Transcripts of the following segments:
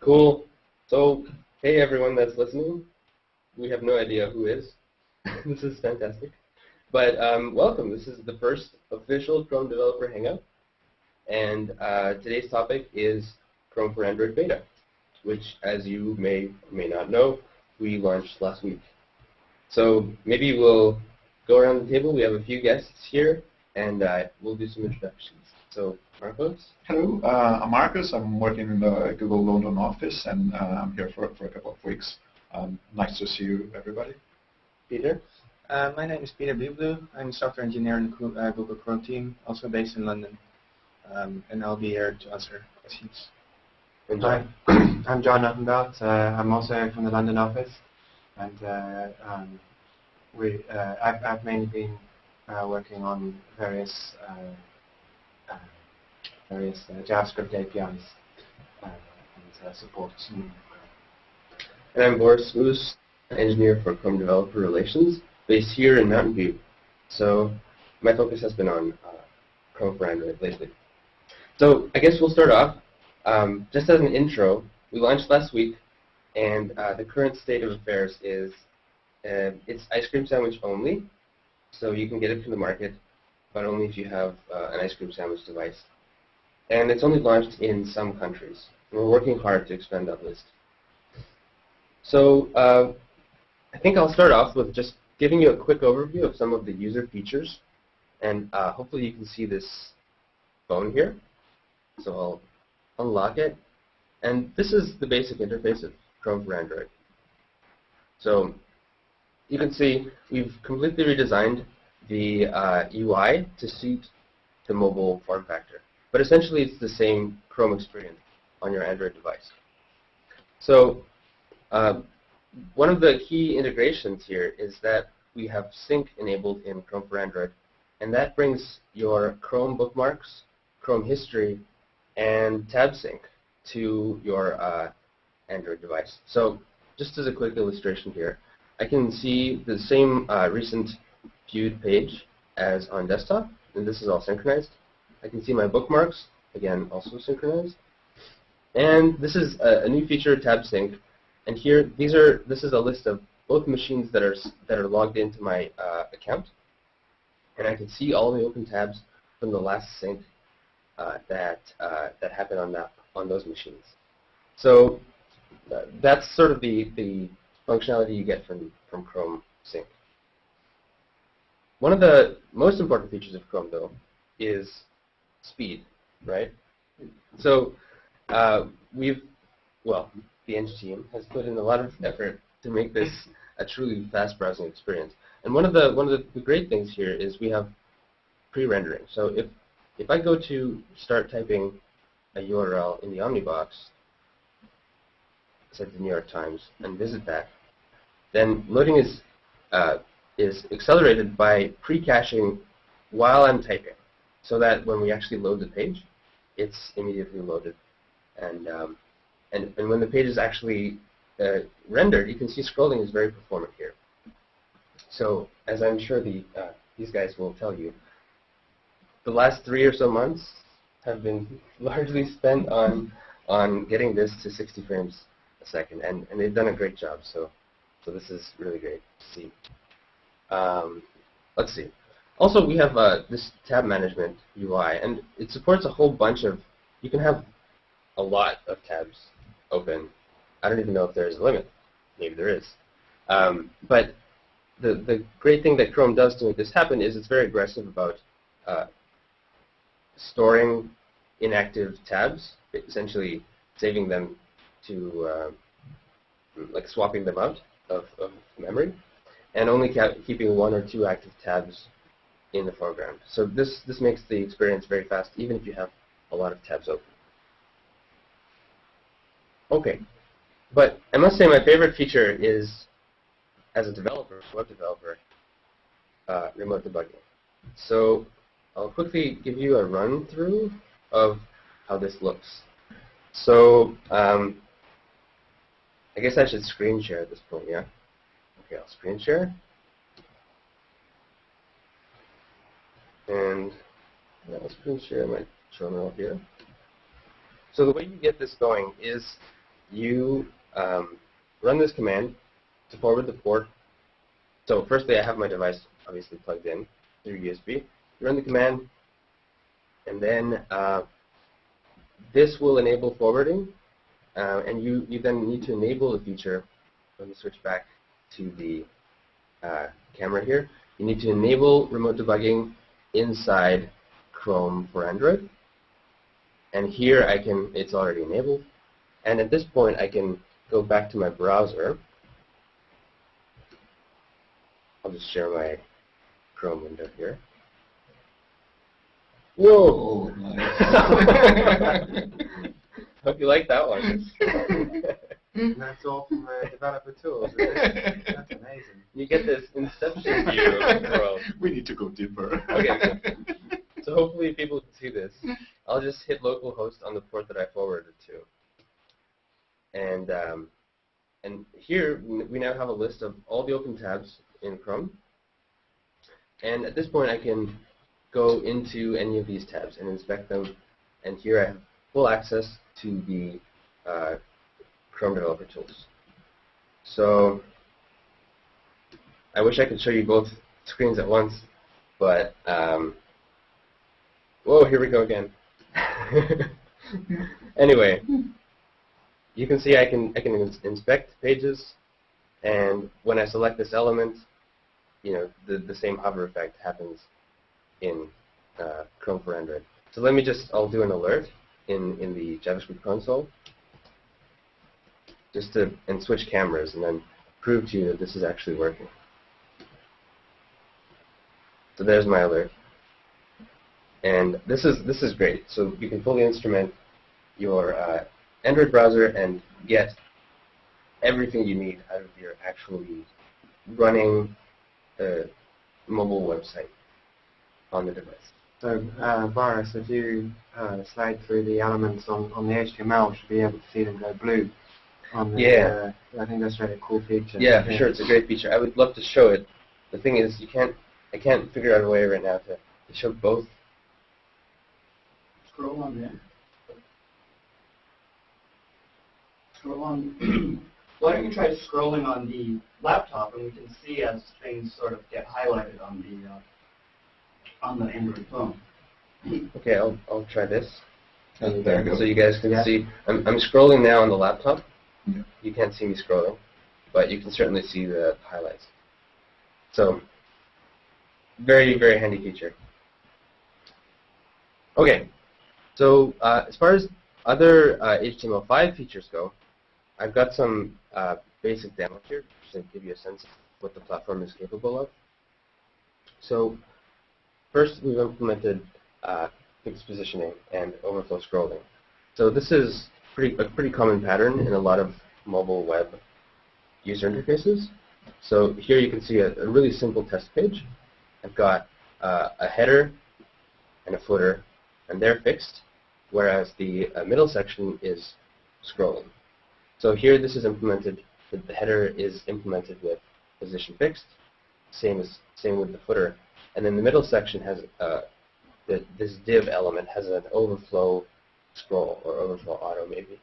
Cool. So, hey everyone that's listening. We have no idea who is. this is fantastic. But um, welcome. This is the first official Chrome Developer Hangout. And uh, today's topic is Chrome for Android Beta, which, as you may or may not know, we launched last week. So maybe we'll go around the table. We have a few guests here, and uh, we'll do some introductions. So Marcos? Hello, uh, I'm Marcus. I'm working in the Google London office, and uh, I'm here for, for a couple of weeks. Um, nice to see you, everybody. Peter? Uh, my name is Peter Beverloo. I'm a software engineer in the uh, Google Chrome team, also based in London. Um, and I'll be here to answer questions. And Hi, I'm John Knottenbelt. Uh, I'm also from the London office, and uh, um, we uh, I've, I've mainly been uh, working on various various uh, JavaScript APIs uh, and uh, support. And I'm Boris Smus, engineer for Chrome Developer Relations, based here in Mountain View. So my focus has been on Chrome for Android lately. So I guess we'll start off. Um, just as an intro, we launched last week, and uh, the current state of affairs is uh, it's ice cream sandwich only, so you can get it from the market, but only if you have uh, an ice cream sandwich device. And it's only launched in some countries. We're working hard to expand that list. So uh, I think I'll start off with just giving you a quick overview of some of the user features. And uh, hopefully you can see this phone here. So I'll unlock it. And this is the basic interface of Chrome for Android. So you can see we've completely redesigned the uh, UI to suit the mobile form factor. But essentially it's the same Chrome experience on your Android device. So uh, one of the key integrations here is that we have sync enabled in Chrome for Android, and that brings your Chrome bookmarks, Chrome history, and tab sync to your uh, Android device. So just as a quick illustration here, I can see the same uh, recent viewed page as on desktop, and this is all synchronized. I can see my bookmarks, again, also synchronized. And this is a, a new feature, tab sync, and here, these are this is a list of both machines that are that are logged into my uh, account, and I can see all the open tabs from the last sync uh, that uh, that happened on that on those machines. So uh, that's sort of the the functionality you get from from Chrome Sync. One of the most important features of Chrome, though, is speed, right? So uh, we've well the Eng team has put in a lot of effort to make this a truly fast browsing experience. And one of the one of the, great things here is we have pre-rendering. So if if I go to start typing a URL in the Omnibox, said the New York Times, and visit that, then loading is uh, is accelerated by pre-caching while I'm typing, so that when we actually load the page, it's immediately loaded. And um, and, and when the page is actually uh, rendered, you can see scrolling is very performant here. So as I'm sure the, uh, these guys will tell you, the last three or so months have been largely spent on on getting this to 60 frames a second, and, and they've done a great job. So so this is really great to see. Um, let's see. Also, we have uh, this tab management UI, and it supports a whole bunch of. You can have a lot of tabs open. I don't even know if there's a limit. Maybe there is. Um, but the, the great thing that Chrome does to make this happen is it's very aggressive about uh, storing inactive tabs, essentially saving them to, uh, like swapping them out of, of memory, and only keeping one or two active tabs in the foreground. So this, this makes the experience very fast, even if you have a lot of tabs open. Okay, but I must say my favorite feature is, as a developer, web developer, uh, remote debugging. So I'll quickly give you a run through of how this looks. So um, I guess I should screen share at this point, yeah? Okay, I'll screen share. And I'll screen share my terminal here. So the way you get this going is you um, run this command to forward the port. So firstly, I have my device obviously plugged in through USB. You run the command, and then uh, this will enable forwarding, uh, and you, you then need to enable the feature. Let me switch back to the uh, camera here. You need to enable remote debugging inside Chrome for Android. And here I can, it's already enabled. And at this point I can go back to my browser. I'll just share my Chrome window here. Whoa! Hope you like that one. And that's all from the developer tools. That's amazing. you get this inception view of the world. we need to go deeper. Okay. So hopefully people can see this. I'll just hit localhost on the port that I forwarded to. And um, and here we now have a list of all the open tabs in Chrome. And at this point I can go into any of these tabs and inspect them. And here I have full access to the uh, Chrome Developer Tools. So I wish I could show you both screens at once, but um, whoa, here we go again. anyway, you can see I can I can ins inspect pages, and when I select this element, you know the the same hover effect happens in uh, Chrome for Android. So let me just I'll do an alert in in the JavaScript console, just to and switch cameras and then prove to you that this is actually working. So there's my alert. And this is this is great. So you can fully instrument your uh, Android browser and get everything you need out of your actually running the mobile website on the device. So, uh, Boris, if you uh, slide through the elements on, on the HTML, should be able to see them go blue. On the, Yeah. Uh, I think that's really a cool feature. Yeah, for sure, it's a great feature. I would love to show it. The thing is, you can't. I can't figure out a way right now to, to show both. Scroll on there. Scroll on. Why don't you try scrolling on the laptop and we can see as things sort of get highlighted on the uh, on the Android phone. Okay, I'll I'll try this. And there you go. So you guys can Yeah. see. I'm I'm scrolling now on the laptop. Yeah. You can't see me scrolling, but you can certainly see the highlights. So very very handy feature. Okay, so uh, as far as other uh, HTML5 features go, I've got some uh, basic demos here to give you a sense of what the platform is capable of. So first we've implemented uh, fixed positioning and overflow scrolling. So this is pretty, a pretty common pattern in a lot of mobile web user interfaces. So here you can see a, a really simple test page. I've got uh, a header and a footer, and they're fixed, whereas the uh, middle section is scrolling. So here this is implemented, the, header is implemented with position fixed, same as same with the footer, and then the middle section has uh, the, this div element has an overflow scroll or overflow auto maybe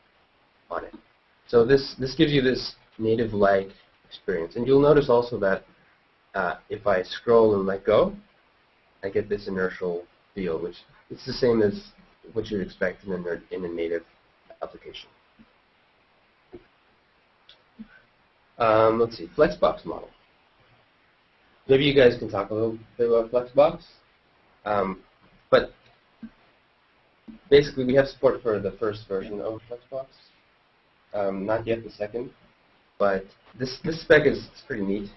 on it. So this this gives you this native-like experience, and you'll notice also that uh, if I scroll and let go, I get this inertial feel, which it's the same as what you'd expect in a, in a native application. Um, let's see, Flexbox model. Maybe you guys can talk a little bit about Flexbox. Um, but basically, we have support for the first version of Flexbox. Um, not yet the second, but this this spec is, pretty neat.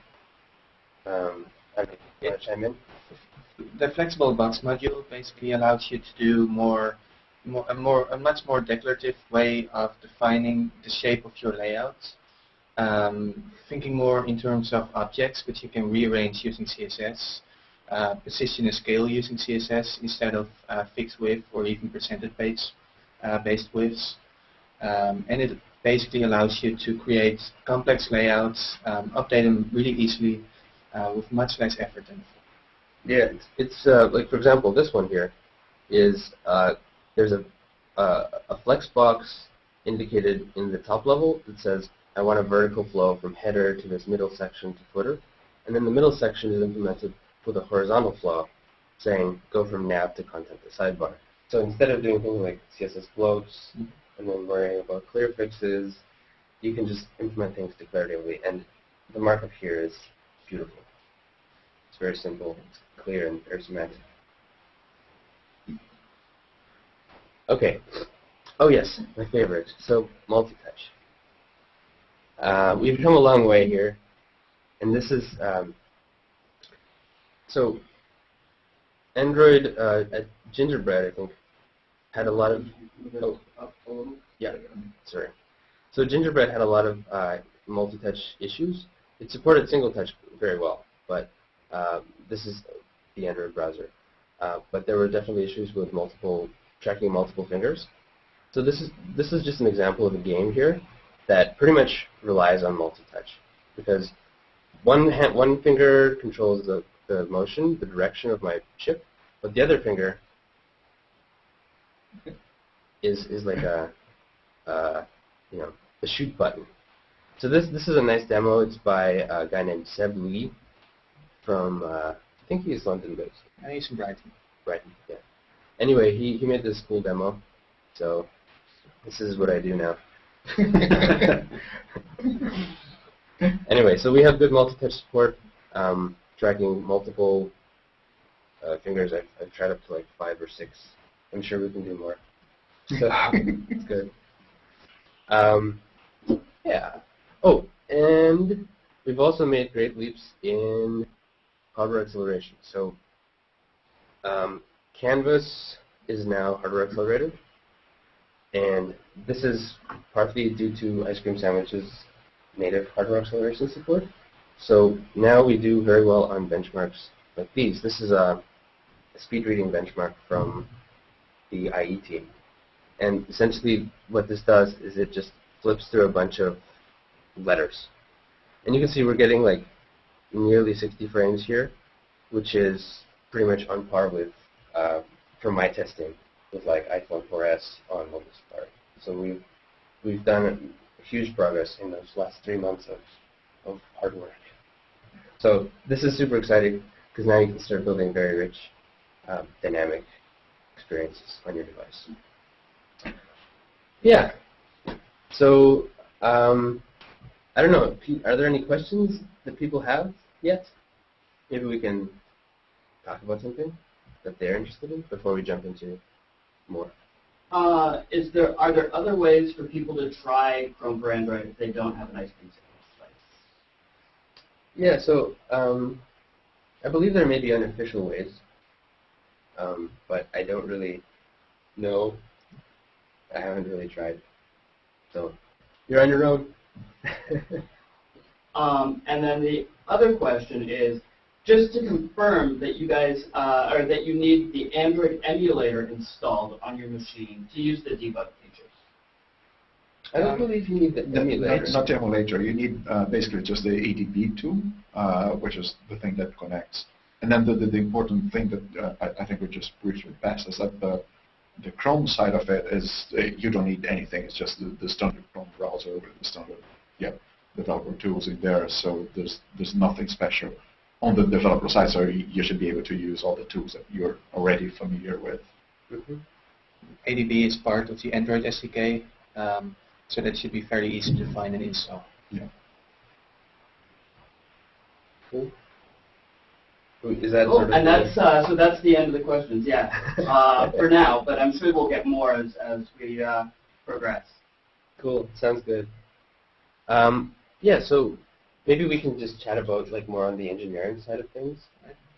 Um, I mean, to chime in? The flexible box module basically allows you to do more, more, a more, a much more declarative way of defining the shape of your layout. Um, thinking more in terms of objects, which you can rearrange using CSS, uh, position and scale using CSS instead of uh, fixed width or even percentage based, uh, based widths. Um, and it basically allows you to create complex layouts, um, update them really easily uh, with much less effort than before. Yeah, it's, uh, like for example, this one here is there's a a Flexbox indicated in the top level that says, I want a vertical flow from header to this middle section to footer. And then the middle section is implemented with a horizontal flow, saying go from nav to content to sidebar. So instead of doing things like CSS floats and then worrying about clear fixes, you can just implement things declaratively. And the markup here is beautiful. It's very simple, it's clear, and very semantic. Okay. Oh yes, my favorite. So multi-touch. Uh, we've come a long way here, and this is um, so Android uh, at Gingerbread, I think, had a lot of oh, yeah, sorry. So Gingerbread had a lot of uh, multi-touch issues. It supported single touch very well, but uh, this is the Android browser. Uh, but there were definitely issues with multiple tracking multiple fingers. So this is this is just an example of a game here that pretty much relies on multi-touch because one hand, one finger controls the, the motion, the direction of my chip, but the other finger is is like a uh, you know the shoot button. So this this is a nice demo. It's by a guy named Seb Lee from uh, I think he's London based. I use some Brighton. Brighton, yeah. Anyway, he, he made this cool demo, so this is what I do now. anyway, so we have good multi-touch support, um, tracking multiple uh, fingers. I've, I've tried up to like five or six. I'm sure we can do more. So it's good. Um, yeah. Oh, and we've also made great leaps in hardware acceleration. So um, Canvas is now hardware accelerated, and this is partly due to Ice Cream Sandwich's native hardware acceleration support. So now we do very well on benchmarks like these. This is a, speed reading benchmark from the IE team. And essentially what this does is it just flips through a bunch of letters. And you can see we're getting like nearly 60 frames here, which is pretty much on par with, uh, for my testing, with like iPhone 4S on Mobile Safari. So we've, we've done huge progress in those last three months of, of hard work. So this is super exciting because now you can start building very rich, um, dynamic experiences on your device. Yeah. So um, I don't know. Are there any questions that people have yet? Maybe we can talk about something that they're interested in before we jump into more. Uh, is there are there other ways for people to try Chrome for Android if they don't have an ice cream sandwich? Yeah. So um, I believe there may be unofficial ways, um, but I don't really know. I haven't really tried. So you're on your own. Um, and then the other question is, just to confirm that you guys, uh, or that you need the Android emulator installed on your machine to use the debug. I don't believe you need the emulator. not the emulator. You need uh, basically just the ADB tool, uh, which is the thing that connects. And then the, the, the important thing that uh, I, I think we just briefly passed is that the, the Chrome side of it is uh, you don't need anything. It's just the, the standard Chrome browser with the standard yeah, developer tools in there. So there's there's nothing special on the developer side. So you, should be able to use all the tools that you're already familiar with. Mhm. ADB is part of the Android SDK, um, so that should be fairly easy to find and install. Yeah. Cool. Is that Cool. sort of And the- that's uh, so that's the end of the questions. Yeah, uh, for now. But I'm sure we'll get more as as we uh, progress. Cool. Sounds good. Um, yeah. So maybe we can just chat about like more on the engineering side of things.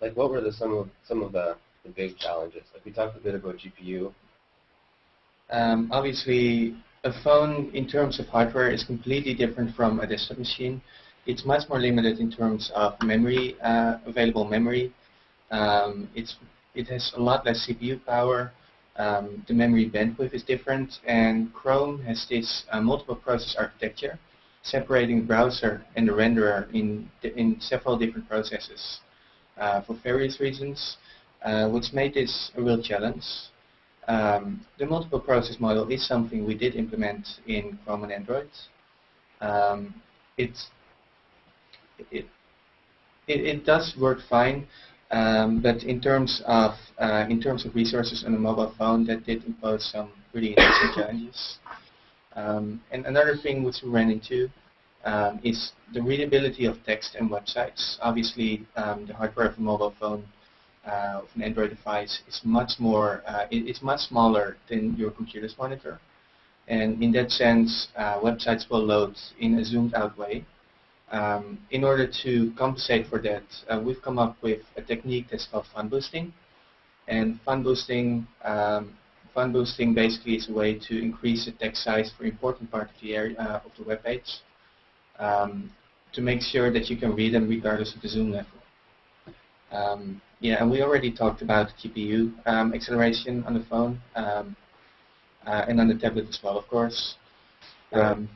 Like, what were the some of some of the, the big challenges? Like, we talked a bit about GPU. Um, obviously, a phone in terms of hardware is completely different from a desktop machine. It's much more limited in terms of memory, uh, available memory. Um, it's, it has a lot less CPU power. Um, the memory bandwidth is different, and Chrome has this uh, multiple process architecture, separating the browser and the renderer in, in several different processes uh, for various reasons, uh, which made this a real challenge. Um, the multiple process model is something we did implement in Chrome and Android. Um, it's, it, it, it does work fine, um, but in terms of uh, in terms of resources on a mobile phone, that did impose some really interesting challenges. Um, and another thing which we ran into um, is the readability of text and websites. Obviously, um, the hardware of a mobile phone of an Android device is much more, uh, it, it's much smaller than your computer's monitor. And in that sense, uh, websites will load in a zoomed out way. Um, in order to compensate for that, uh, we've come up with a technique that's called font boosting. And font boosting, um, font boosting basically is a way to increase the text size for important part of the area uh, of the web page um, to make sure that you can read them regardless of the zoom level. Um, yeah, and we already talked about GPU um, acceleration on the phone um, uh, and on the tablet as well, of course. Um,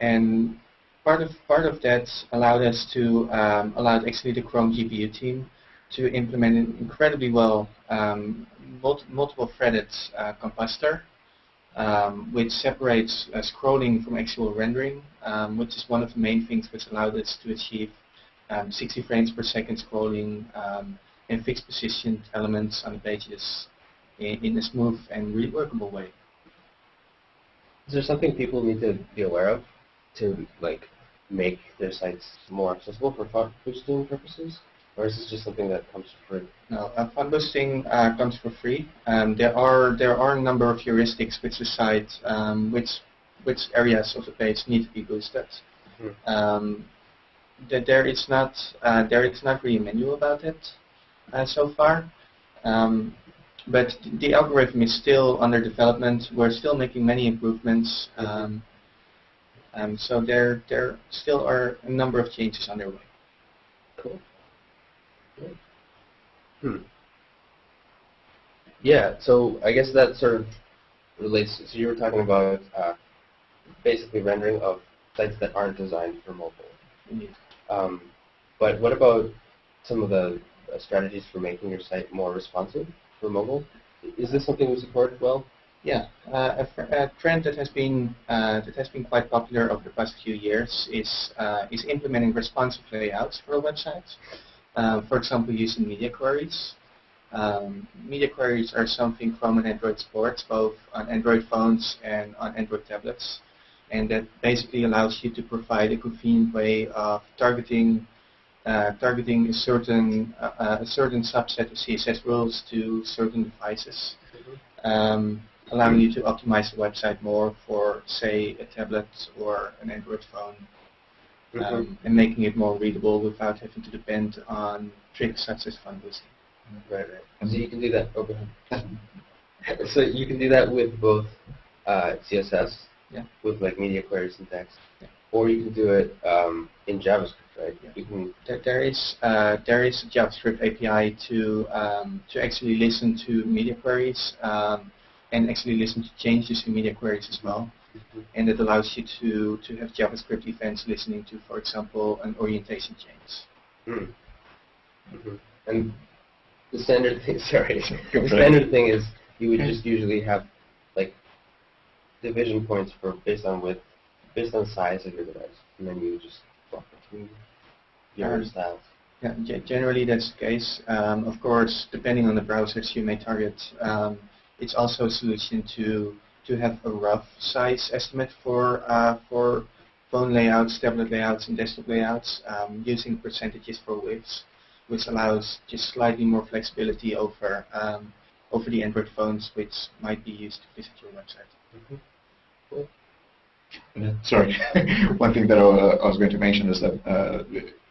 and part of part of that allowed us to um, allowed actually the Chrome GPU team to implement an incredibly well um, mul multiple threaded uh, compositor, um, which separates uh, scrolling from actual rendering, um, which is one of the main things which allowed us to achieve um, 60 frames per second scrolling um, and fixed position elements on the pages in, in a smooth and really workable way. Is there something people need to be aware of to like make their sites more accessible for font boosting purposes? Or is this just something that comes for free? No, uh, font boosting uh, comes for free. Um, there are there are a number of heuristics which decide um, which which areas of the page need to be boosted. Mhm. Um, that there is not uh, there is not really a menu about it uh, so far. Um, but the algorithm is still under development. We're still making many improvements. Um, um, so there there still are a number of changes underway. Cool. Great. Hmm. Yeah, so I guess that sort of relates, so you were talking about uh, basically rendering of sites that aren't designed for mobile. Indeed. Um, but what about some of the uh, strategies for making your site more responsive for mobile? Is this something we support well? Yeah, uh, a, a trend that has been uh, that has been quite popular over the past few years is uh, is implementing responsive layouts for websites. Uh, for example, using media queries. Um, media queries are something Chrome and Android supports, both on Android phones and on Android tablets, and that basically allows you to provide a convenient way of targeting uh, targeting a certain uh, a certain subset of CSS rules to certain devices um, allowing you to optimize the website more for, say, a tablet or an Android phone, um, and making it more readable without having to depend on tricks such as font boosting. Right, right. So you can do that. Oh, so you can do that with both uh, CSS, Yeah. with like media query syntax, Yeah. or you can do it um, in JavaScript, right? Yeah. You can. There, there is uh, there is a JavaScript API to um, to actually listen to media queries um, and actually listen to changes in media queries as well. And it allows you to, to have JavaScript events listening to, for example, an orientation change. Mm. Mhm. And the standard thing, sorry, the standard thing is you would just usually have division points for based on width, based on size of your device, and then you just swap between your Um, styles. Yeah, generally that's the case. Um, of course, depending on the browsers you may target, um, it's also a solution to to have a rough size estimate for uh, for phone layouts, tablet layouts, and desktop layouts um, using percentages for widths, which allows just slightly more flexibility over um, over the Android phones, which might be used to visit your website. Sorry. One thing that I, uh, I was going to mention is that uh,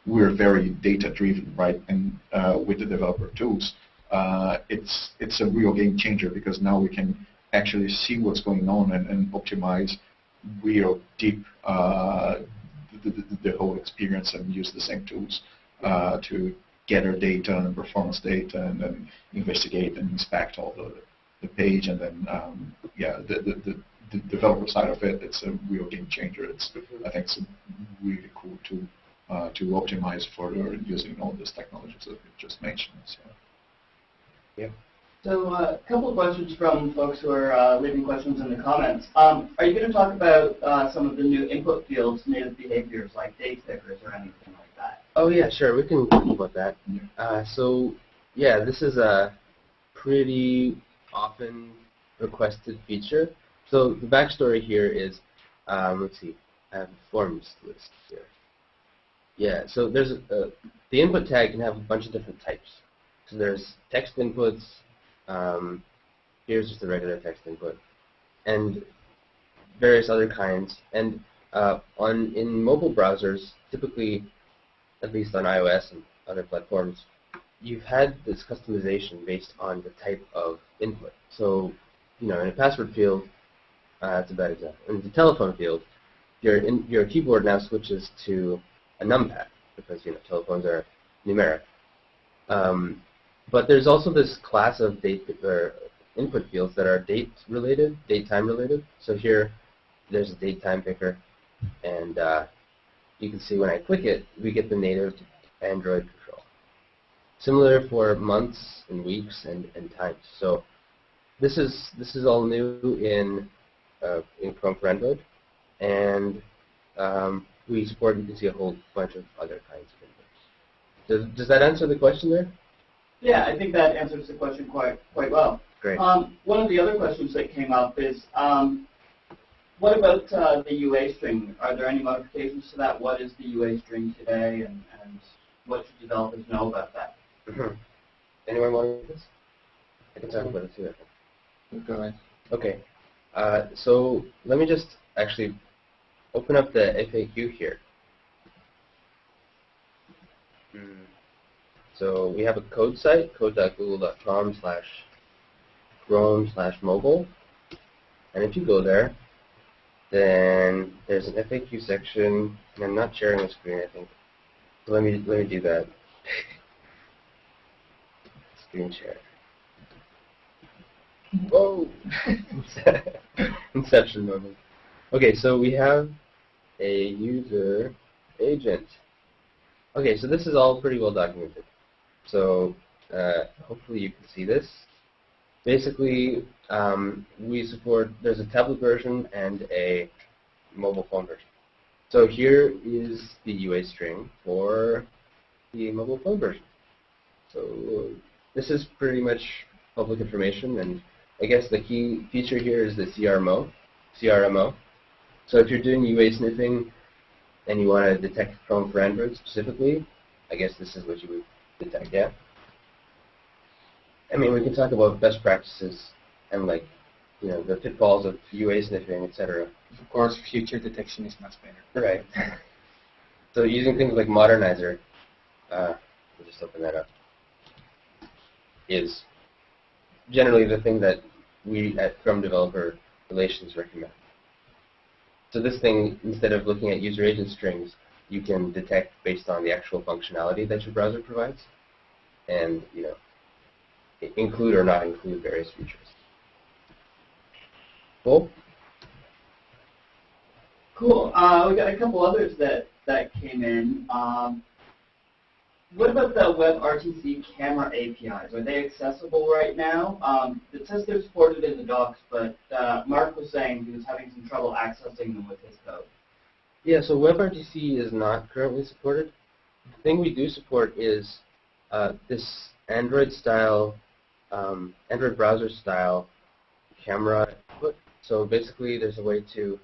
we're very data-driven, right? And uh, with the developer tools, uh, it's it's a real game changer because now we can actually see what's going on and, and optimize real deep uh, the, the, the whole experience and use the same tools uh, to gather data and performance data and then investigate and inspect all the, the page and then um, yeah the, the, the, the developer side of it it's a real game changer it's I think it's a really cool tool uh, to optimize further using all these technologies that we just mentioned so. Yeah. So uh, a couple of questions from folks who are uh, leaving questions in the comments. Um, are you going to talk about uh, some of the new input fields, native behaviors like date pickers or anything like that? Oh yeah, sure. We can talk about that. Uh, so yeah, this is a pretty often requested feature. So the backstory here is, um, let's see, I have a forms list here. Yeah, so there's a, uh, the input tag can have a bunch of different types. So there's text inputs. Um, here's just a regular text input, and various other kinds. And uh, on in mobile browsers, typically at least on iOS and other platforms, you've had this customization based on the type of input. So, you know, in a password field, uh, that's a bad example. In the telephone field, your in, your keyboard now switches to a numpad because you know telephones are numeric. Um, but there's also this class of date or input fields that are date related, date time related. So here, there's a date time picker, and uh, you can see when I click it, we get the native Android. Similar for months and weeks and, and times. So this is this is all new in uh, in Chrome for Android, and um, we support. You can see a whole bunch of other kinds of inputs. Does does that answer the question there? Yeah, I think that answers the question quite quite well. Great. Um, one of the other questions that came up is, um, what about uh, the UA string? Are there any modifications to that? What is the UA string today, and, and what should developers know about that? Anyone want this? I can talk about it too. Go ahead. Okay. Uh, so let me just actually open up the FAQ here. Hmm. So we have a code site, code.google.com slash chrome slash mobile. And if you go there, then there's an FAQ section, and I'm not sharing the screen, I think. So let me let me do that. share. Whoa! Inception moment. Okay, so we have a user agent. Okay, so this is all pretty well documented. So uh, hopefully you can see this. Basically, um, we support, there's a tablet version and a mobile phone version. So here is the UA string for the mobile phone version. So this is pretty much public information, and I guess the key feature here is the CRMO. CRMO. So if you're doing UA sniffing and you want to detect Chrome for Android specifically, I guess this is what you would detect, yeah? I mean, we can talk about best practices and like, you know, the pitfalls of UA sniffing, etc. Of course, feature detection is much better. Right. so using things like Modernizr, uh, we'll just open that up, is generally the thing that we at Chrome Developer Relations recommend. So this thing, instead of looking at user agent strings, you can detect based on the actual functionality that your browser provides, and you know, include or not include various features. Cool. Cool. Uh, we got a couple others that, that came in. Um, what about the WebRTC camera APIs? Are they accessible right now? Um, it says they're supported in the docs, but uh, Mark was saying he was having some trouble accessing them with his code. Yeah, so WebRTC is not currently supported. The thing we do support is uh, this Android-style, um, Android browser-style camera input. So basically, there's a way to.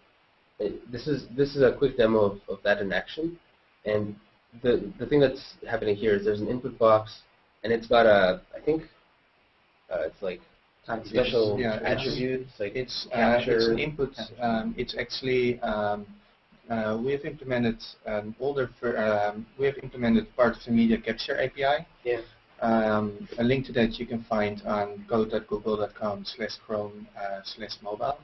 uh, This is this is a quick demo of, of that in action, and the the thing that's happening here is there's an input box, and it's got a I think uh, it's like special Yeah, it's- attributes like It's, uh, it's an input. Um, it's actually um, uh, we have implemented an older. Um, we have implemented part of the media capture API. Yeah. Um, a link to that you can find on code.google.com slash chrome uh, slash mobile.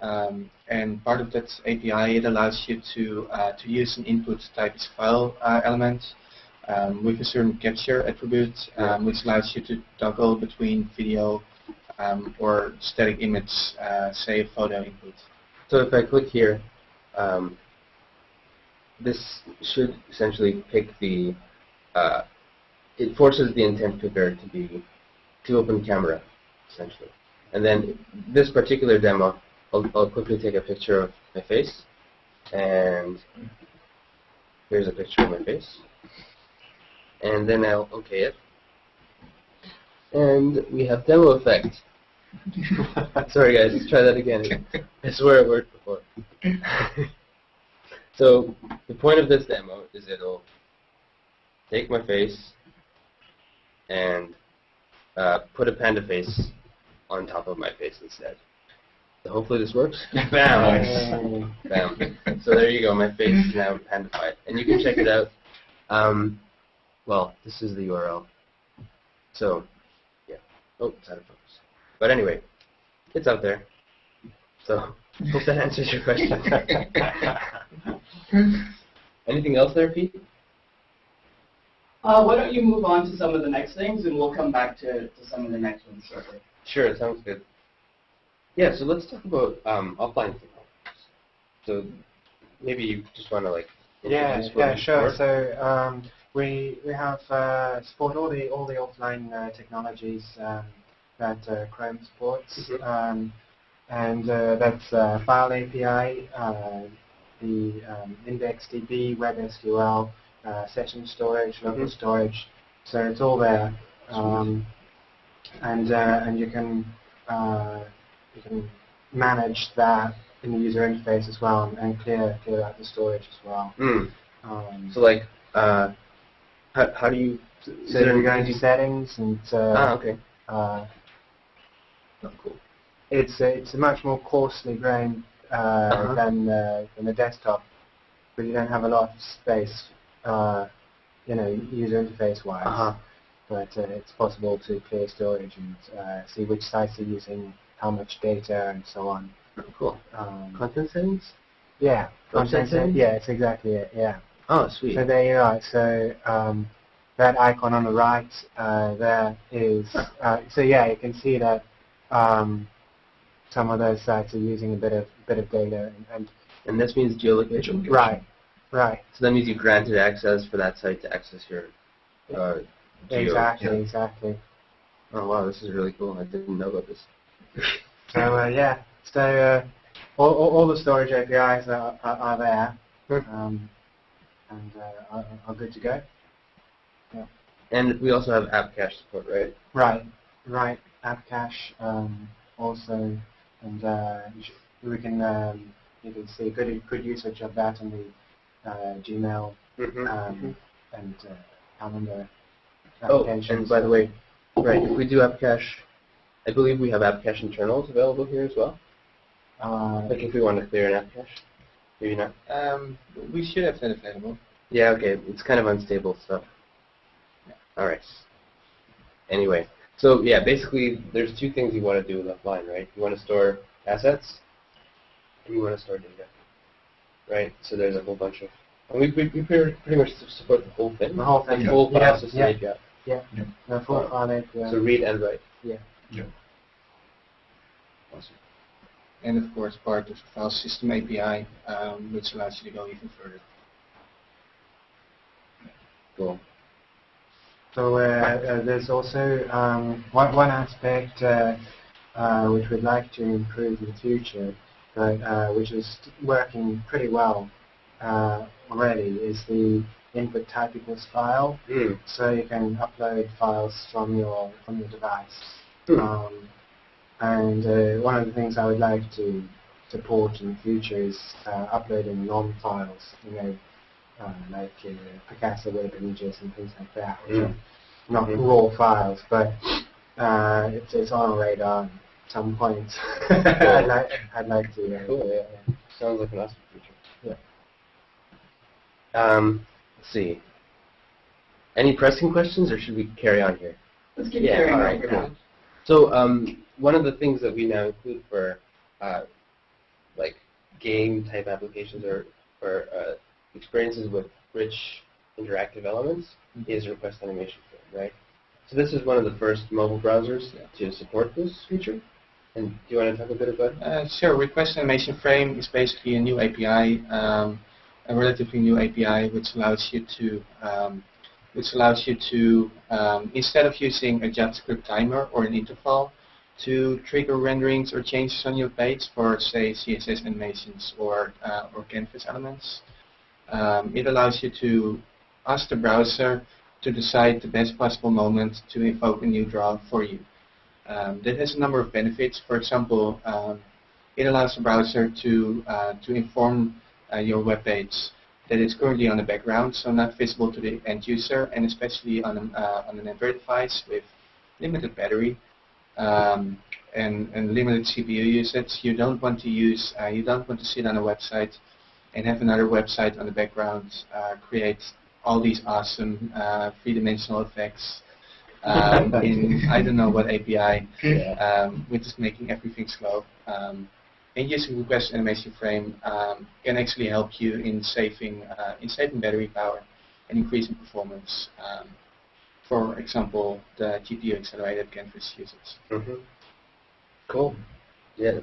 Um, and part of that API, it allows you to uh, to use an input type file uh, element um, with a certain capture attribute, um, which allows you to toggle between video um, or static image, uh, say a photo input. So if I click here, um, this should essentially pick the, uh, it forces the intent picker to be to open camera, essentially. And then this particular demo, I'll, I'll quickly take a picture of my face, and here's a picture of my face. And then I'll OK it. And we have demo effect. Sorry guys, let's try that again. I swear it worked before. so the point of this demo is it'll take my face and uh, put a panda face on top of my face instead. So hopefully this works. Bam! Bam. So there you go. My face is now pandified. And you can check it out. Um, well, this is the URL. So, yeah. Oh, it's out of focus. But anyway, it's out there. So, hope that answers your question. Anything else there, Pete? Uh, why don't you move on to some of the next things, and we'll come back to, to some of the next ones shortly. Sure, sounds good. Yeah, so let's talk about um, offline technologies. So maybe you just want to like Yeah, yeah, sure. support? So um, we we have uh, support all the all the offline uh, technologies um, that uh, Chrome supports, Mhm. um, and uh, that's uh, File API, uh, the um, IndexedDB, WebSQL, uh, session storage, local Mhm. storage. So it's all there, um, and uh, and you can uh, you can manage that in the user interface as well, and, and clear clear out the storage as well. Hmm. Um, So like, uh, how, how do you? so you go into settings and uh, Ah, okay. uh, Oh, cool. it's a, it's a much more coarsely grained uh, Uh-huh. than uh, than the desktop, but you don't have a lot of space, uh, you know, user interface wise. Uh-huh. But uh, it's possible to clear storage and uh, see which sites are using how much data and so on. Oh, cool. Um, Content settings? yeah, content settings? yeah, it's exactly it. Yeah. Oh, sweet. So there you are. So um, that icon on the right uh, there is, uh, so yeah, you can see that um, some of those sites are using a bit of bit of data, and, and And this means geolocation. right, right, So that means you granted access for that site to access your uh, exactly, Yeah. exactly. Oh wow, this is really cool. I didn't know about this. So uh, yeah, so uh, all, all, all the storage APIs are, are, are there, Hmm. um, and uh, are, are good to go. Yeah. And we also have app cache support, right? Right, right. App cache um, also, and uh, we can um, you can see good good usage of that in the uh, Gmail Mm-hmm. um, and uh, calendar Oh, and by the way, right, if we do app cache, I believe we have app cache internals available here as well. uh, Like if we want to clear an app cache, maybe not. Um, we should have that available. Yeah, okay, it's kind of unstable stuff. All right. Anyway, so yeah, basically, there's two things you want to do with offline, right? You want to store assets, and you want to store data, right? So there's a whole bunch of, and we, we, we pretty pretty much support the whole thing. the whole thing. The full yeah, file system yeah, API. the full file API. So read and write. Yeah. Yeah. Awesome. And of course, part of the file system API, um, which allows you to go even further. Cool. So uh, uh, there's also um, one, one aspect uh, uh, which we'd like to improve in the future, but uh, which is working pretty well uh, already, is the input type equals file. Mm. So you can upload files from your from your device. Hmm. Um, and uh, one of the things I would like to support in the future is uh, uploading non files, you know, uh, like uh, Picasa web images and things like that, which Mm. are not Mhm. raw files, but uh, it's, it's on our radar at some point. I'd, like, I'd like to. Uh, Cool, yeah. Sounds like an awesome feature. Yeah. Um, let's see. Any pressing questions, or should we carry on here? Let's keep Yeah, carrying on right, for cool. now. So um, one of the things that we now include for uh, like game type applications or, or uh, experiences with rich interactive elements is request animation frame, right? So this is one of the first mobile browsers to support this feature. And do you want to talk a bit about it? Uh, sure. Request animation frame is basically a new API, um, a relatively new API, which allows you to um, which allows you to, um, instead of using a JavaScript timer or an interval, to trigger renderings or changes on your page for, say, CSS animations or, uh, or canvas elements. Um, it allows you to ask the browser to decide the best possible moment to invoke a new draw for you. Um, that has a number of benefits. For example, um, it allows the browser to, uh, to inform uh, your web page that it's currently on the background, so not visible to the end user, and especially on, an, uh, on an Android device with limited battery um, and, and limited CPU usage. You don't want to use, uh, you don't want to sit on a website and have another website on the background uh, create all these awesome uh, three-dimensional effects um, in I don't know what API, um, which is making everything slow. Um, and using request animation frame um, can actually help you in saving uh, in saving battery power and increasing performance. Um, for example, the GPU accelerated canvas usage. hmm Cool. Yeah.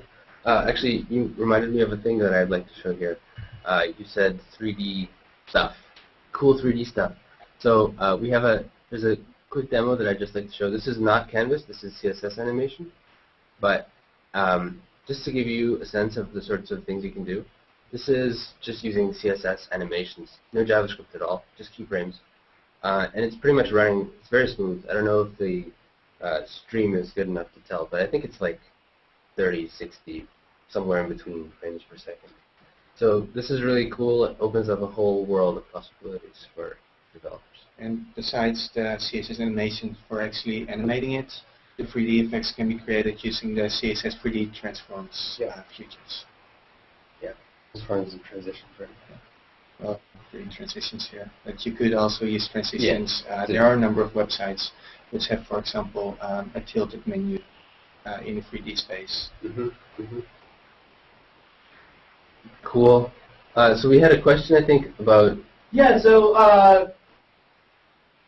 Uh, actually, you reminded me of a thing that I'd like to show here. Uh, you said 3D stuff. Cool 3D stuff. So uh, we have a, there's a quick demo that I'd just like to show. This is not Canvas, this is CSS animation. But um, just to give you a sense of the sorts of things you can do, this is just using CSS animations. No JavaScript at all, just keyframes. Uh, and it's pretty much running, it's very smooth. I don't know if the uh, stream is good enough to tell, but I think it's like 30, 60, somewhere in between frames per second. So this is really cool. It opens up a whole world of possibilities for developers. And besides the CSS animation for actually animating it, the 3D effects can be created using the CSS 3D transforms Yeah. uh, features. As far as the transition frame. Well, creating transitions here. But you could also use transitions. Uh, there are a number of websites which have, for example, um, a tilted menu uh, in a 3D space. hmm hmm Cool. Uh, so we had a question, I think, about Yeah, so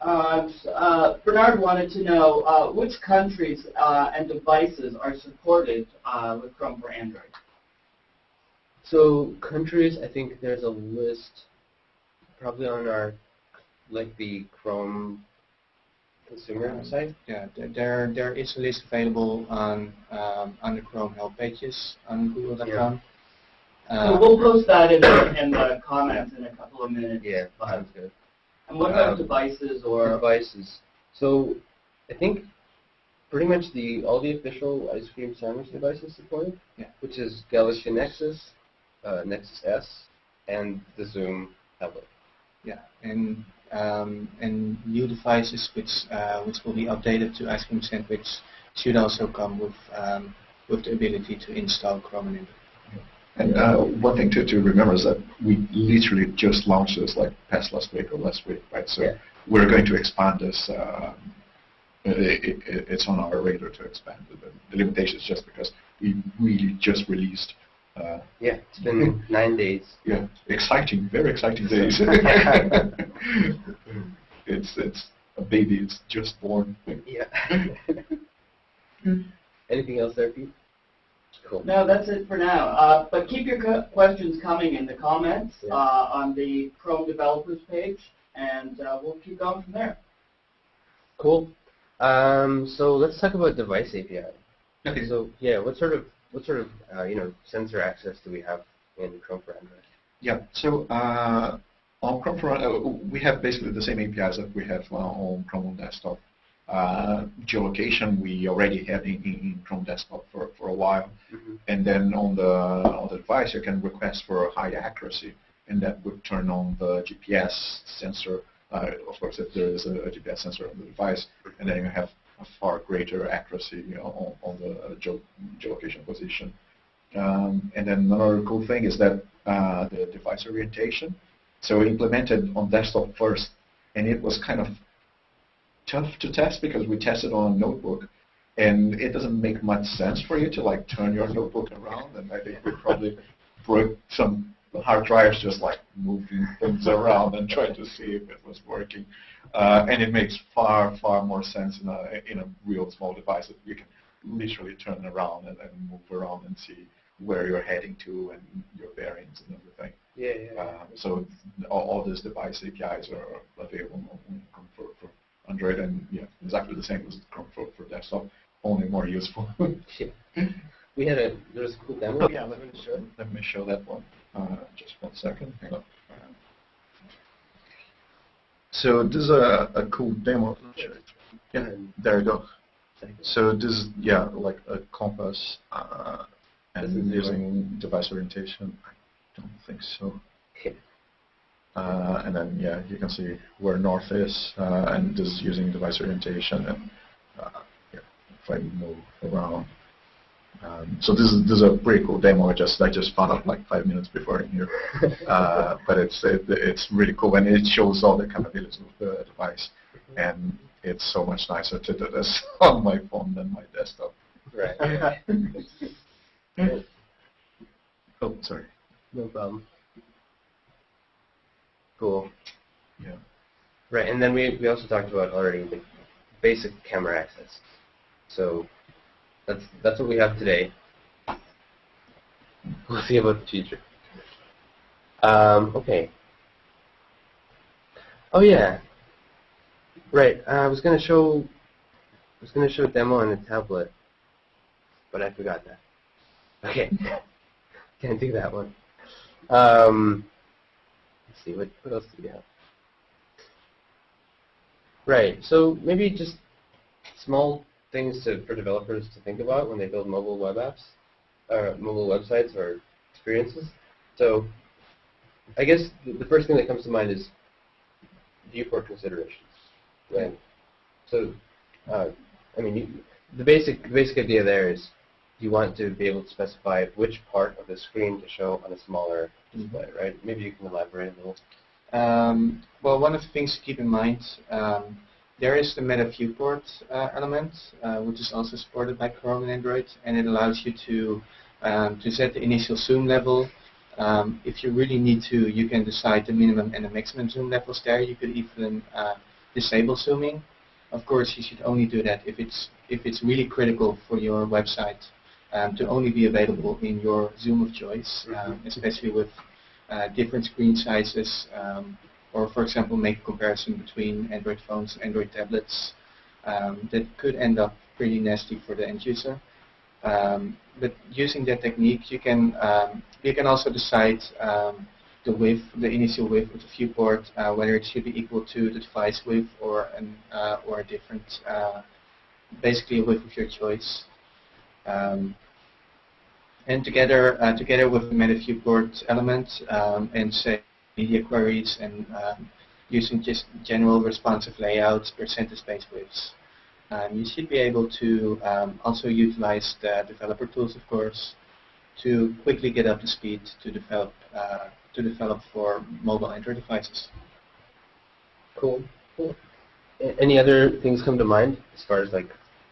uh, uh, Bernard wanted to know uh, which countries uh, and devices are supported uh, with Chrome for Android. so countries. I think there's a list, probably on our, like the Chrome consumer Um, site. Yeah, there there is a list available on um, on the Chrome help pages on Google.com. So Uh, we'll post that in the, in the comments in a couple of minutes. Yeah, But- sounds good. And what about Um, devices or? devices. So I think pretty much the all the official ice cream sandwich devices supported, Yeah. which is Galaxy Nexus, uh, Nexus S, and the Xoom tablet. Yeah, and um, and new devices which uh, which will be updated to Ice Cream Sandwich should also come with um, with the ability to install Chrome and. Uh, one thing to, to remember is that we literally just launched this like past last week or last week, right? So Yeah. we're going to expand this. Um, it, it, it's on our radar to expand. The, the limitation is just because we really just released. Uh, Yeah, it's been nine days. yeah, exciting, very exciting days. it's it's a baby. It's just born. Yeah. Anything else there, Pete? Cool. No, that's it for now. Uh, but keep your co- questions coming in the comments Yeah. uh, on the Chrome developers page, and uh, we'll keep going from there. Cool. Um, so let's talk about device API. Okay. So yeah, what sort of what sort of uh, you know sensor access do we have in Chrome for Android? Yeah. So uh, on Chrome, for, uh, we have basically the same APIs that we have uh, on Chrome on desktop. Uh, geolocation we already had in, in, Chrome desktop for, for a while, and then on the on the device you can request for a high accuracy, and that would turn on the GPS sensor. Uh, of course, if there is a, a GPS sensor on the device, and then you have a far greater accuracy you know, on, on the geo geolocation position. Um, and then another cool thing is that uh, the device orientation. So we implemented on desktop first, and it was kind of tough to test because we tested on a notebook, and it doesn't make much sense for you to like turn your notebook around, and I think we probably broke some hard drives just like moving things around and trying to see if it was working. Uh, and it makes far, far more sense in a, in a real small device that you can literally turn around and, and move around and see where you're heading to and your bearings and everything. Yeah, yeah. Uh, so all, all these device APIs are available Chrome for, Android, and yeah, exactly the same as Chrome for, for desktop, only more useful. We had a there was a cool demo. Oh, yeah, let me show, let me show that one. Uh, just one second. Hang on. So this is a, a cool demo. Yeah, there you go. So this is yeah like a compass uh, and using device orientation. I don't think so. Uh, and then yeah, you can see where north is, uh, and this is using device orientation. And uh, yeah, if I move around. Um, so this is this is a pretty cool demo. I just I just found out like five minutes before in here, uh, but it's it, it's really cool and it shows all the capabilities of the device, and it's so much nicer to do this on my phone than my desktop. Right. Oh, sorry. No problem. Cool. Yeah. Right, and then we, we also talked about already the basic camera access. So that's that's what we have today. We'll see about the future. Um, okay. Oh yeah. Right. Uh, I was gonna show I was gonna show a demo on a tablet, but I forgot that. Okay. Can't do that one. Um, let's see, what, what else do we have? Right, so maybe just small things to, for developers to think about when they build mobile web apps, or mobile websites or experiences. So I guess the, first thing that comes to mind is viewport considerations. Right? So, uh, I mean, you, the basic the basic idea there is you want to be able to specify which part of the screen to show on a smaller display, right? Maybe you can elaborate a little. Um, well, one of the things to keep in mind, um, there is the Meta Viewport uh, element, uh, which is also supported by Chrome and Android, and it allows you to um, to set the initial zoom level. Um, if you really need to, you can decide the minimum and the maximum zoom levels there. You could even uh, disable zooming. Of course, you should only do that if it's if it's really critical for your website um, to only be available in your zoom of choice, um, especially with uh, different screen sizes, um, or for example, make a comparison between Android phones and Android tablets. Um, that could end up pretty nasty for the end user. Um, but using that technique, you can um, you can also decide um, the width, the initial width of the viewport, uh, whether it should be equal to the device width or an uh, or a different, uh, basically a width of your choice. Um, and together, uh, together with the Meta Viewport element um, and say media queries and um, using just general responsive layouts, percentage space widths, um, you should be able to um, also utilize the developer tools, of course, to quickly get up to speed to develop uh, to develop for mobile Android devices. Cool. cool. Any other things come to mind as far as like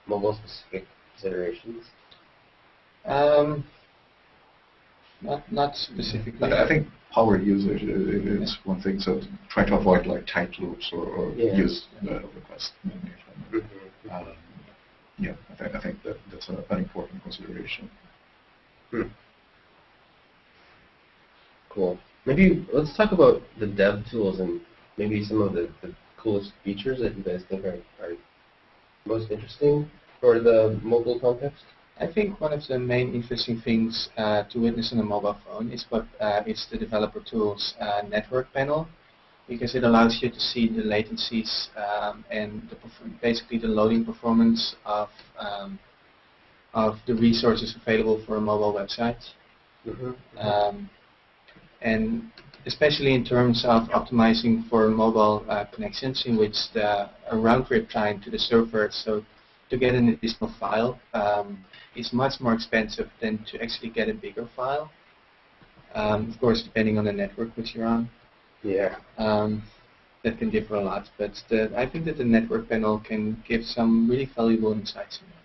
mobile specific considerations? Um, not not specifically. I I think power usage i- i- is one thing, so try to avoid like tight loops or, or Yeah. use the request manager. Um, yeah, I think, I think that that's a, an important consideration. Cool. Maybe let's talk about the dev tools and maybe some of the, the coolest features that you guys think are, are most interesting for the mobile context. I think one of the main interesting things uh, to witness on a mobile phone is what uh, is the developer tools uh, network panel, because it allows you to see the latencies um, and the basically the loading performance of um, of the resources available for a mobile website, Mm-hmm. um, and especially in terms of optimizing for mobile uh, connections, in which the a round trip time to the server, so to get an additional file um, is much more expensive than to actually get a bigger file. Um, of course, depending on the network which you're on, Yeah. um, that can differ a lot. But the, I think that the network panel can give some really valuable insights. In that.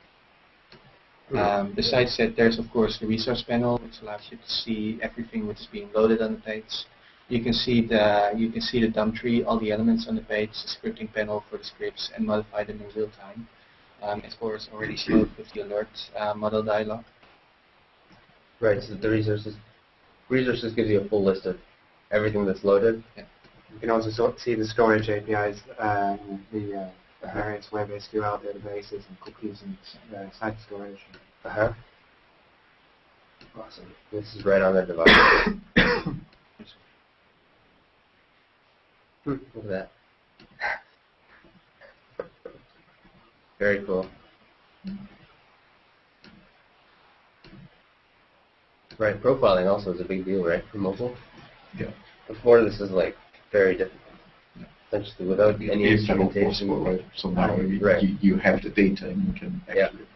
Um, besides that, there's of course the resource panel, which allows you to see everything which is being loaded on the page. You can see the you can see the DOM tree, all the elements on the page, the scripting panel for the scripts, and modify them in real time. Um, course, already showed with the alert uh, modal dialog. Right. So the resources resources gives you a full list of everything that's loaded. Yeah. You can also sort see the storage APIs, um, the uh, various web SQL databases and cookies and uh, site storage. Uh-huh. Awesome. This is right on their device. Look at that. Very cool. Right, profiling also is a big deal, right, for mobile? Yeah. Before this is like very difficult. Yeah. Essentially without any It's not instrumentation. possible, right? So now you, Right. you, you have the data and you can Yeah. actually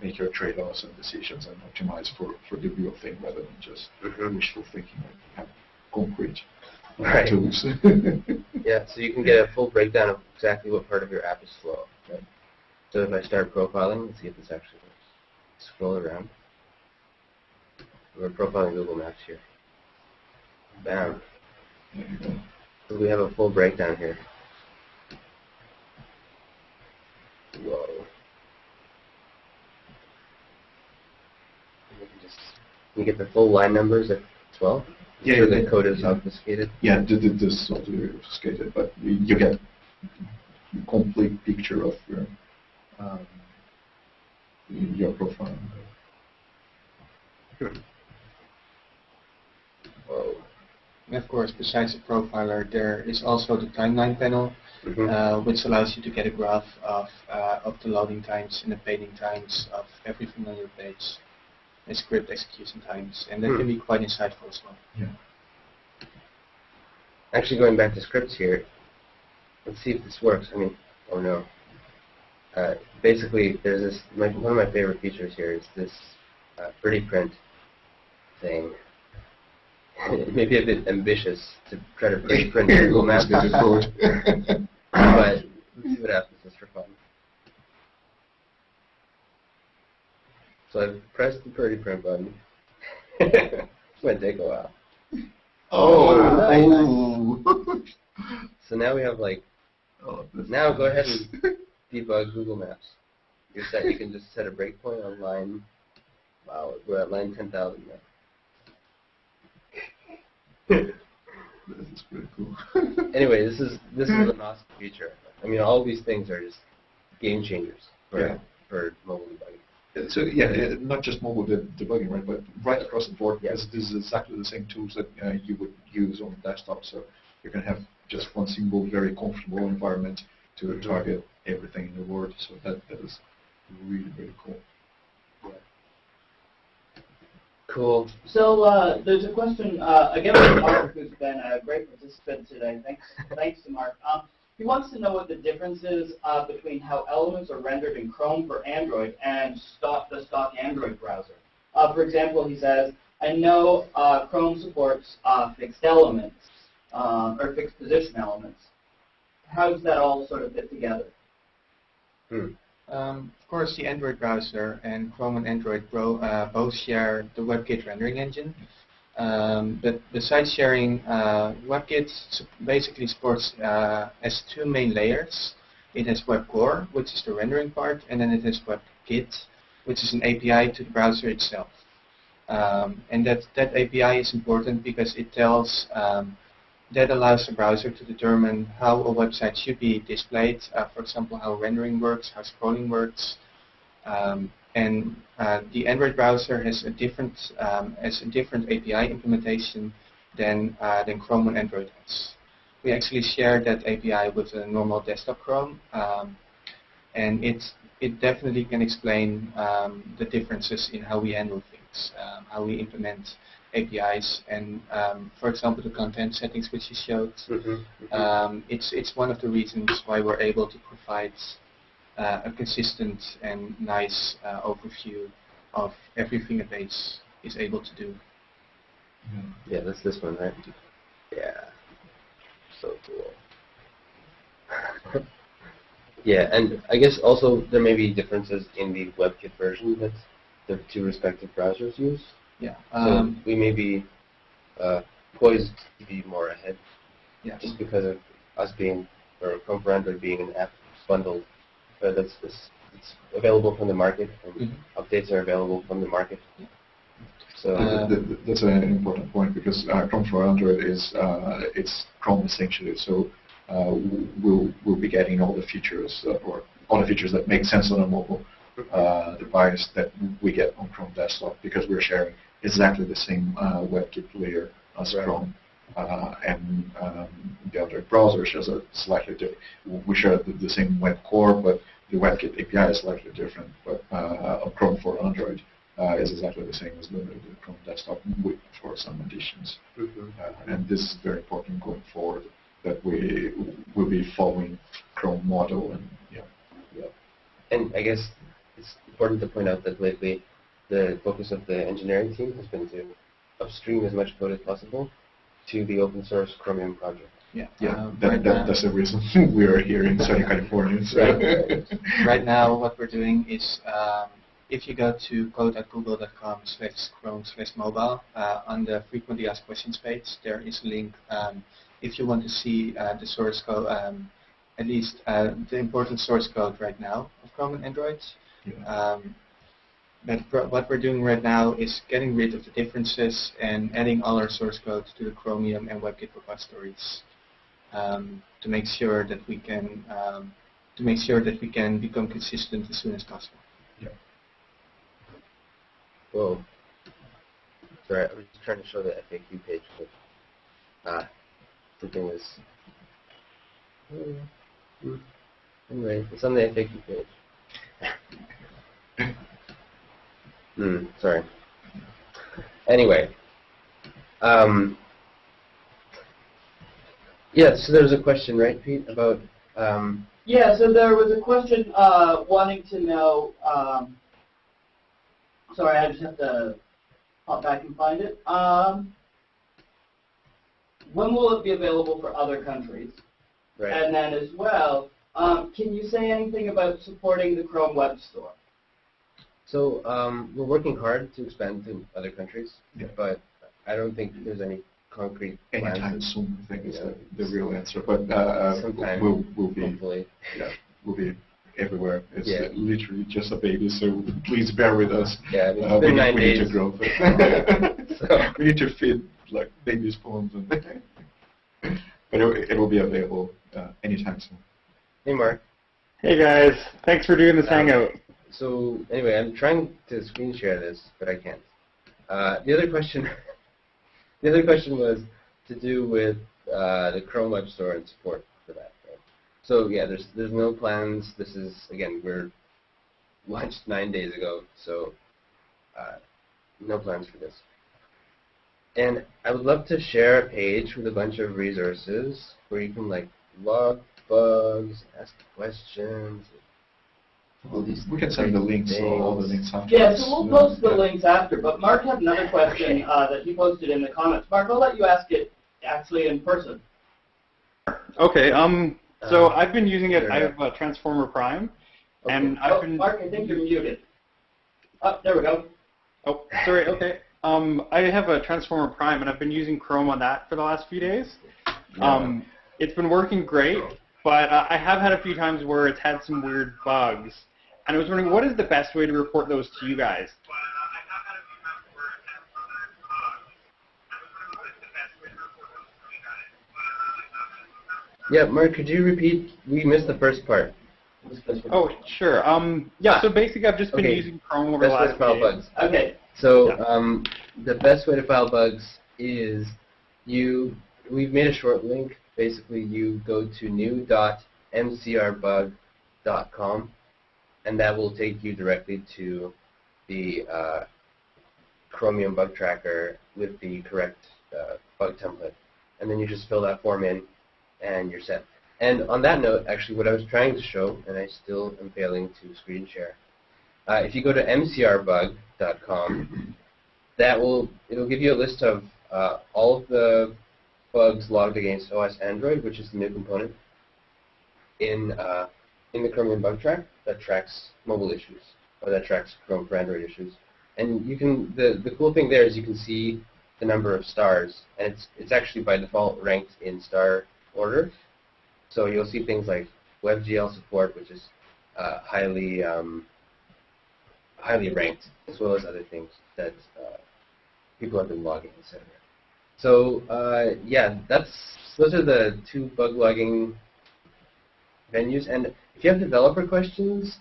make your trade-offs and decisions and optimize for, for the real thing rather than just Mhm. wishful thinking. Like have concrete Right. tools. Yeah, so you can get a full breakdown of exactly what part of your app is slow. Right? So if I start profiling, let's see if this actually works. Scroll around. We're profiling Google Maps here. Bam. There you go. So we have a full breakdown here. Whoa. Can you get the full line numbers at 12. Yeah, sure the code is obfuscated. Yeah, th- th- this is obfuscated, but you get a complete picture of your um, your profile. Whoa. And of course, besides the profiler, there is also the timeline panel, Mhm. uh, which allows you to get a graph of, uh, of the loading times and the paging times of everything on your page, and script execution times, and that Hmm. can be quite insightful as well. Yeah. Actually, going back to scripts here, let's see if this works. I mean, oh no. Uh, basically, there's this. My, one of my favorite features here is this uh, pretty print thing. Maybe a bit ambitious to try to pretty print Google Maps, Almost get but let's see what happens just for fun. So I've pressed the pretty print button. this might take a while. Oh, So now we have like Oh, Now go ahead and debug Google Maps. You're set. You can just set a breakpoint on line. Wow, we're at line 10,000 now. This is pretty cool. Anyway, this is this is an awesome feature. I mean, all these things are just game changers for Yeah. for mobile debugging. So yeah, uh, not just mobile de- debugging, right, but right across the board, Yeah. because this is exactly the same tools that uh, you would use on the desktop. So you can have just one single, very comfortable environment to target everything in the world. So that that is really really cool. Cool. So uh, there's a question uh, again from Mark, who's been a great participant today. Thanks, thanks to Mark. Um, he wants to know what the difference is uh, between how elements are rendered in Chrome for Android and stock, the stock Android browser. Uh, for example, he says, I know uh, Chrome supports uh, fixed elements um, or fixed position elements. How does that all sort of fit together? Hmm. Um, of course, the Android browser and Chrome and Android uh, both share the WebKit rendering engine. Um, but besides sharing, uh, WebKit basically supports uh, as two main layers. It has WebCore, which is the rendering part, and then it has WebKit, which is an API to the browser itself. Um, and that, that API is important because it tells um, that allows the browser to determine how a website should be displayed, uh, for example, how rendering works, how scrolling works. Um, and uh, the Android browser has a different um, has a different API implementation than uh, than Chrome and Android has. We actually share that API with a normal desktop Chrome, um, and it it definitely can explain um, the differences in how we handle things, um, how we implement APIs, and um, for example, the content settings which you showed. Mm-hmm. Um, it's it's one of the reasons why we're able to provide uh, a consistent and nice uh, overview of everything a base is able to do. yeah, that's this one, right? Yeah. So cool. yeah, and I guess also there may be differences in the WebKit version that the two respective browsers use. Yeah. So Um, we may be uh, poised to be more ahead yes. just because of us being, or Chrome for Android being an app bundle uh, that's, that's, that's available from the market and Mhm. updates are available from the market. So, Uh, Th- th- That's an important point because uh, Chrome for Android is uh, it's Chrome essentially. So uh, we'll, we'll be getting all the features uh, or all the features that make sense on a mobile uh, device that we get on Chrome desktop because we're sharing exactly the same uh, WebKit layer as Right. Chrome. Uh, and um, the other browser shares a slightly different. We share the, the same WebCore, but the WebKit API is slightly different. But uh, Chrome for Android uh, is exactly the same as the, Chrome desktop with, for some additions. Mhm. Uh, and this is very important going forward that we will be following Chrome model and yeah. yeah. And I guess it's important to point out that lately the focus of the engineering team has been to upstream as much code as possible to the open source Chromium project. Yeah. Yeah, Um, that, right that, now- that's the reason we are here in Southern California. So. Right. right now what we're doing is um, if you go to code.google.com slash chrome slash mobile, uh, on the frequently asked questions page, there is a link um, if you want to see uh, the source code, um, at least uh, the important source code right now of Chrome and Android. Yeah. But what we're doing right now is getting rid of the differences and adding all our source code to the Chromium and WebKit repositories um, to make sure that we can um, to make sure that we can become consistent as soon as possible. Whoa. Sorry, I was just trying to show the FAQ page. But, ah, the thing was. Hmm. Anyway, it's on the FAQ page. Hmm, sorry. Anyway. Um, yeah, so there was a question, right, Pete, about um, Yeah, so there was a question uh, wanting to know. Um, sorry, I just have to hop back and find it. Um, when will it be available for other countries? right. And then as well, um, can you say anything about supporting the Chrome Web Store? So um, we're working hard to expand to other countries, Yeah. but I don't think there's any concrete plans. Anytime soon, I think is the, the real answer. But uh, Sometime, we'll, we'll be Hopefully. yeah, we'll be everywhere. It's Yeah. literally just a baby, so please bear with us. Yeah, I mean, Uh, it's we, been need- nine we need days. to grow. So- we need to feed like baby spoons, and but it, it will be available uh, anytime soon. Hey, Mark. Hey guys, thanks for doing this Um, hangout. So anyway, I'm trying to screen share this, but I can't. Uh, the other question, the other question was to do with uh, the Chrome Web Store and support for that. Right? So yeah, there's there's no plans. This is again we're launched nine days ago, so uh, no plans for this. And I would love to share a page with a bunch of resources where you can like log bugs, ask questions, We can send the links, all, all the links after. Yeah, so we'll post the Yeah. links after. But Mark had another question uh, that he posted in the comments. Mark, I'll let you ask it actually in person. Okay, um, so Uh, I've been using it. I have uh, Transformer Prime, Okay. and Oh, I've been. Mark, I think you're muted. Oh, there we go. Oh, sorry. Okay. Um, I have a Transformer Prime, and I've been using Chrome on that for the last few days. Um, it's been working great, but uh, I have had a few times where it's had some weird bugs, and I was wondering what is the best way to report those to you guys? Yeah, Mark, could you repeat? We missed the first part. Oh, sure. Um, yeah. So basically, I've just been Okay. using Chrome over the Best way last to file days. bugs. Okay. So Yeah. um, the best way to file bugs is you. We've made a short link. Basically, you go to new.mcrbug.com, and that will take you directly to the uh, Chromium bug tracker with the correct uh, bug template, and then you just fill that form in, and you're set. And on that note, actually, what I was trying to show, and I still am failing to screen share, uh, if you go to mcrbug.com, that will it'll give you a list of uh, all of the bugs logged against OS Android, which is the new component in uh, in the Chromium bug track that tracks mobile issues or that tracks Chrome for Android issues. And you can the the cool thing there is you can see the number of stars, and it's it's actually by default ranked in star order. So you'll see things like WebGL support, which is uh, highly um, highly ranked, as well as other things that uh, people have been logging, etc. So uh, yeah, that's those are the two bug logging venues. And if you have developer questions,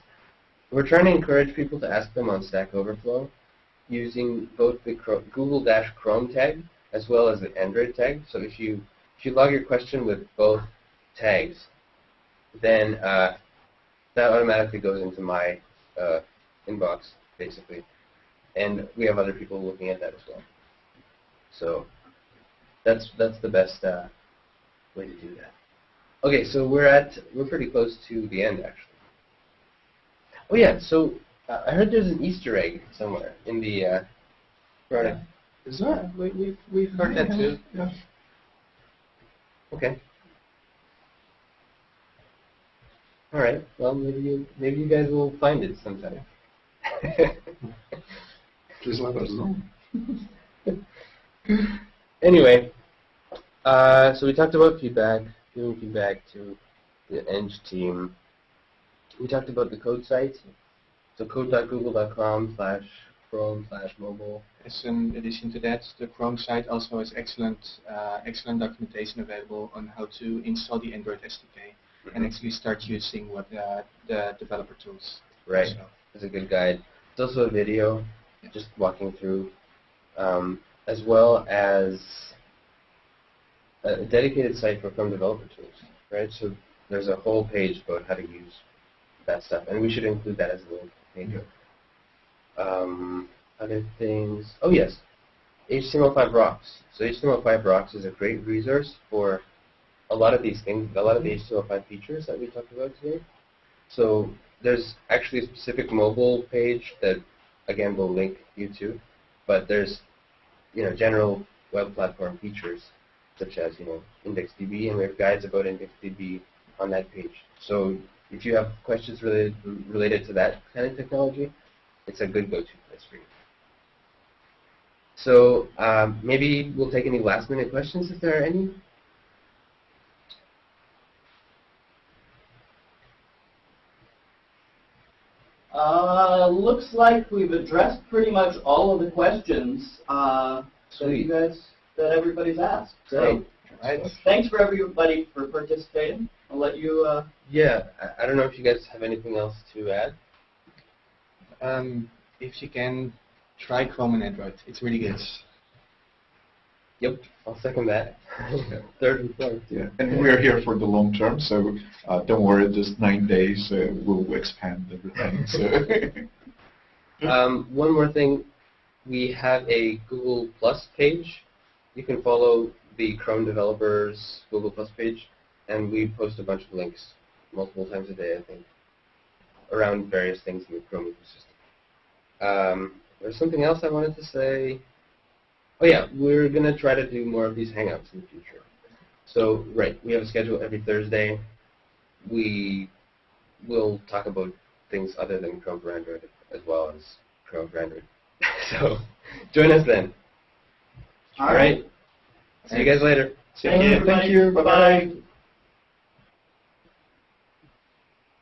we're trying to encourage people to ask them on Stack Overflow using both the Google-Chrome tag as well as the Android tag. So if you if you log your question with both tags, then uh, that automatically goes into my uh, inbox basically, and we have other people looking at that as well. So that's that's the best uh, way to do that. Okay, so we're at we're pretty close to the end actually. Oh yeah, so uh, I heard there's an Easter egg somewhere in the uh, product. Is that? We, we've, we've heard that too. Yeah. Okay. All right. Well, maybe you maybe you guys will find it sometime. Please let us know. anyway, uh, so we talked about feedback, giving back to the Eng team. We talked about the code site, so code.google.com slash chrome slash mobile. As an addition to that, the Chrome site also has excellent, uh, excellent documentation available on how to install the Android SDK and actually start using what uh, the developer tools. Right. So, It's a good guide. It's also a video, just walking through, um, as well as a dedicated site for Chrome developer tools, right? So there's a whole page about how to use that stuff, and we should include that as a link. Maybe. Um, other things. Oh yes, HTML5 Rocks. So HTML5 Rocks is a great resource for a lot of these things, a lot of the HTML5 features that we talked about today. So there's actually a specific mobile page that, again, we'll link you to, but there's, you know, general web platform features such as, you know, IndexedDB, and we have guides about IndexedDB on that page. So if you have questions related related to that kind of technology, it's a good go-to place for you. So um, maybe we'll take any last-minute questions if there are any. Uh, looks like we've addressed pretty much all of the questions uh, that you guys, that everybody's asked. Great. right. Thanks for everybody for participating. I'll let you. Uh, Yeah, I, I don't know if you guys have anything else to add. Um, if you can, try Chrome and Android. It's really good. Yep, I'll second that. Third and fourth. Yeah, and we're here for the long term, so uh, don't worry. Just nine days, uh, we'll expand everything. So Um, one more thing, we have a Google Plus page. You can follow the Chrome developers Google Plus page, and we post a bunch of links multiple times a day, I think, around various things in the Chrome ecosystem. Um, there's something else I wanted to say. Oh yeah, we're gonna try to do more of these hangouts in the future. So right, we have a schedule every Thursday. We will talk about things other than Chrome for Android as well as Chrome for Android. so join us then. All All right. See you guys later. Thank you, Thank you. Bye-bye. Bye-bye.